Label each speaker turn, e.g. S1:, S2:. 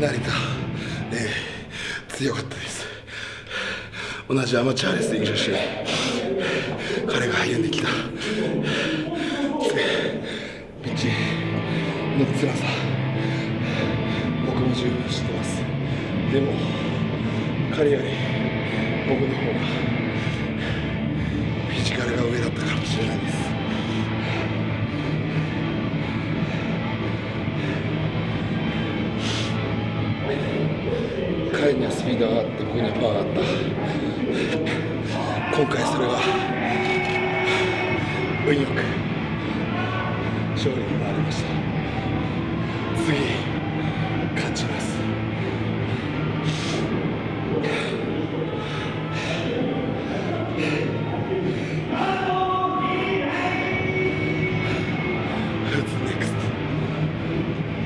S1: 成田、えー、強かったです。同じアマチュアレスリング女子彼が歩んできた。ピッチの辛さ。僕も十分知ってます。でも彼より僕の方が彼にはスピードがあって僕にはパワーがあった。今回それは運よく勝利になりました。次。